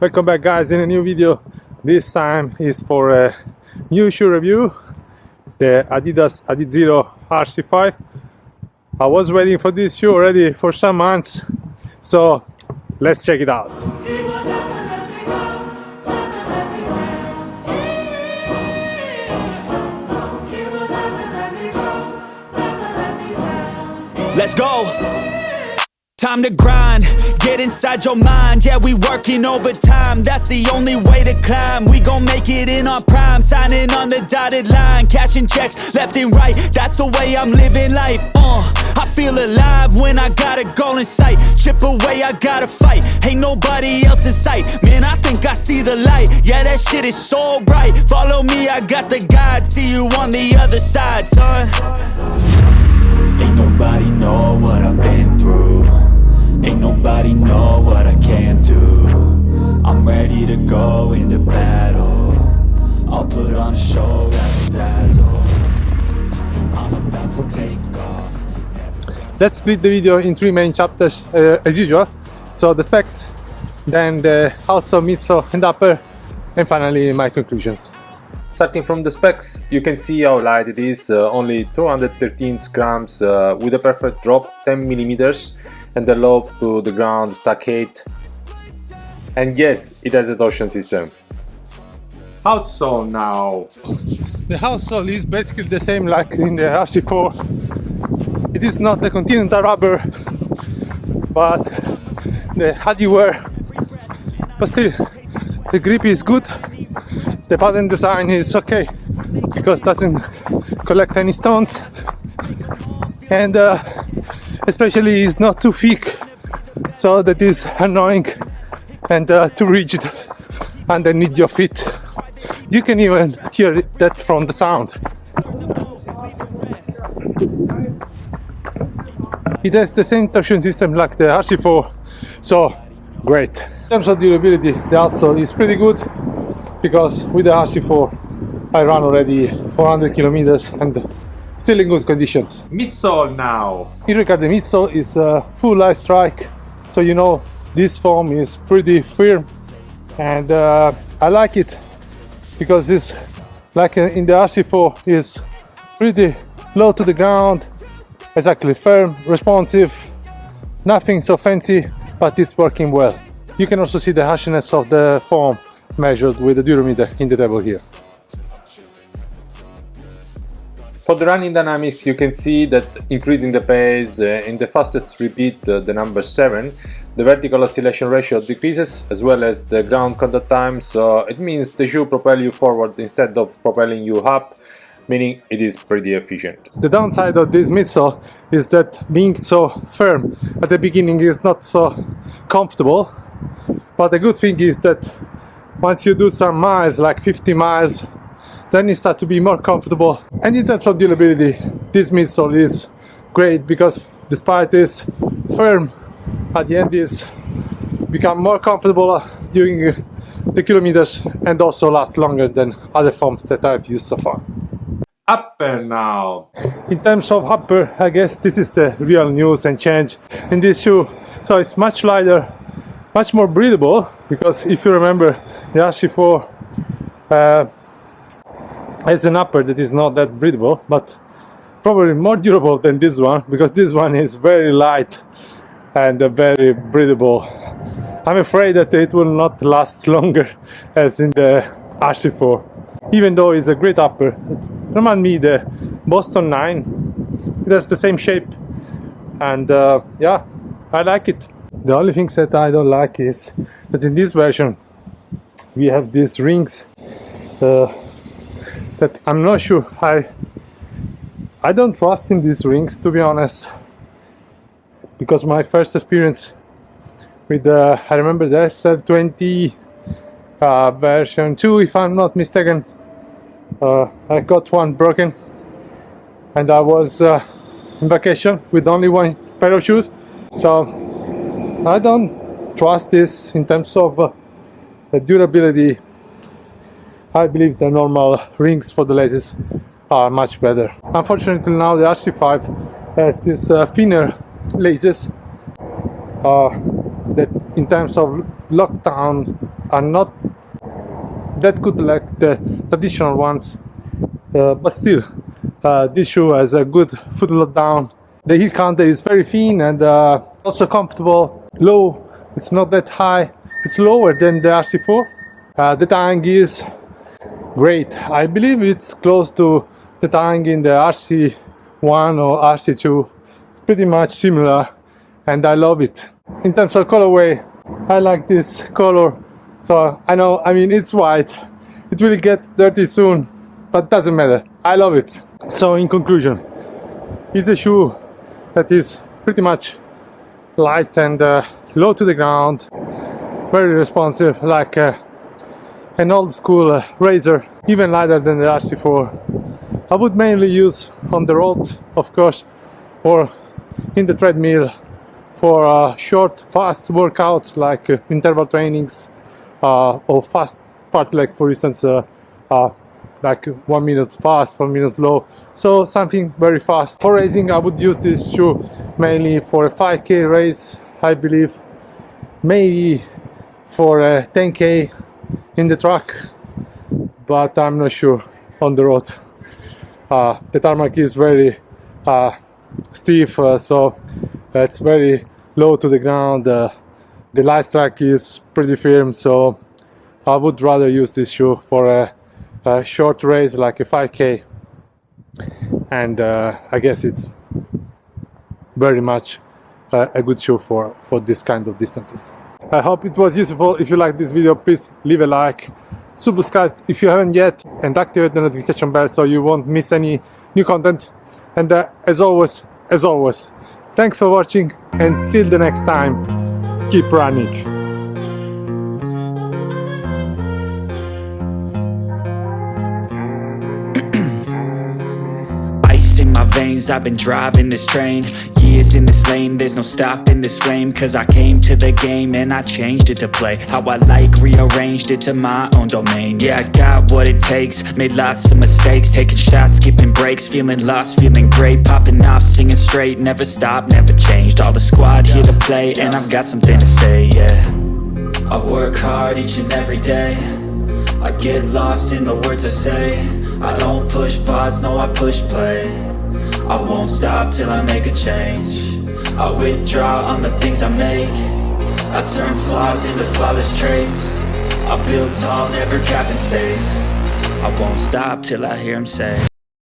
Welcome back guys in a new video. This time is for a new shoe review. The Adidas Adizero RC5. I was waiting for this shoe already for some months. So let's check it out. Let's go. Time to grind, get inside your mind. Yeah, we working overtime. That's the only way to climb. We gon' make it in our prime. Signing on the dotted line, cashing checks left and right. That's the way I'm living life. Uh, I feel alive when I got a goal in sight. Chip away, I gotta fight. Ain't nobody else in sight. Man, I think I see the light. Yeah, that shit is so bright. Follow me, I got the guide. See you on the other side, son. Ain't nobody know what I can do. I'm ready to go into battle. I'll put on a show that'll dazzle. I'm about to take off. Let's split the video in three main chapters uh, as usual. So the specs, then the also midsole and upper, and finally my conclusions. Starting from the specs, you can see how light it is, uh, only 213 grams uh, with a perfect drop, 10 millimeters, and the low to the ground stack 8. And yes, it has a torsion system. Outsole now. The outsole is basically the same like in the RC4. It is not the Continental rubber, but the Adiwear. But still, the grip is good the pattern design is okay because doesn't collect any stones and uh, especially is not too thick. So that is annoying and uh, too rigid underneath your feet. You can even hear that from the sound. It has the same torsion system like the RC4 so great. In terms of durability the outsole is pretty good because with the RC4 I run already 400 kilometers and still in good conditions. Midsole now. Here the midsole is a full Lightstrike so you know this foam is pretty firm and uh, I like it because it's like in the RC4 is pretty low to the ground exactly firm responsive nothing so fancy but it's working well you can also see the harshness of the foam measured with the durometer in the table here. For the running dynamics you can see that increasing the pace uh, in the fastest repeat, uh, the number 7, the vertical oscillation ratio decreases as well as the ground contact time so it means the shoe propel you forward instead of propelling you up meaning it is pretty efficient. The downside of this midsole is that being so firm at the beginning is not so comfortable but the good thing is that once you do some miles like 50 miles then you start to be more comfortable and in terms of durability this midsole is great because despite this firm at the end is become more comfortable during the kilometers and also last longer than other foams that I've used so far. Upper now. In terms of upper, I guess this is the real news and change in this shoe. So it's much lighter, much more breathable because if you remember the RC4 uh, has an upper that is not that breathable but probably more durable than this one because this one is very light and very breathable. I'm afraid that it will not last longer as in the RC4 even though it's a great upper it reminds me the Boston 9 it has the same shape. And uh, yeah I like it. The only things that I don't like is that in this version we have these rings uh, that I'm not sure. I I don't trust in these rings to be honest. Because my first experience with the I remember the SL20 uh, version 2 if I'm not mistaken. Uh, I got one broken. And I was uh, in vacation with only one pair of shoes. So I don't trust this in terms of uh, durability. I believe the normal rings for the laces are much better. Unfortunately now the RC5 has this uh, thinner laces uh, that in terms of lockdown are not that good like the traditional ones, uh, but still, uh, this shoe has a good foot lockdown. The heel counter is very thin and uh, also comfortable, low. It's not that high. It's lower than the RC4. Uh, the tang is great. I believe it's close to the tang in the RC1 or RC2. It's pretty much similar, and I love it. In terms of colorway, I like this color. So I know, I mean, it's white. It will get dirty soon, but doesn't matter. I love it. So in conclusion, it's a shoe that is pretty much light and uh, low to the ground, very responsive, like uh, an old school uh, razor, even lighter than the RC4. I would mainly use on the road, of course, or in the treadmill for uh, short, fast workouts like uh, interval trainings uh, or fast part, like for instance, uh, uh, like one minute fast, one minute slow. So something very fast. For racing, I would use this shoe mainly for a 5k race, I believe, maybe for a 10k in the track, but I'm not sure on the road. Uh, the tarmac is very uh, stiff, uh, so it's very low to the ground. Uh, the last track is pretty firm, so I would rather use this shoe for a, a short race like a 5k, and uh, I guess it's very much uh, a good shoe for for this kind of distances. I hope it was useful. If you like this video, please leave a like, subscribe if you haven't yet, and activate the notification bell so you won't miss any new content. And uh, as always, as always, thanks for watching, and till the next time, keep running. My veins, I've been driving this train. Years in this lane, there's no stopping this flame. Cause I came to the game and I changed it to play How I like, rearranged it to my own domain. Yeah, I got what it takes, made lots of mistakes. Taking shots, skipping breaks, feeling lost, feeling great. Popping off, singing straight, never stopped, never changed. All the squad here to play and I've got something to say, yeah. I work hard each and every day. I get lost in the words I say I don't push pause, no I push play. I won't stop till I make a change. I withdraw on the things I make. I turn flaws into flawless traits. I build tall, never capped in space. I won't stop till I hear him say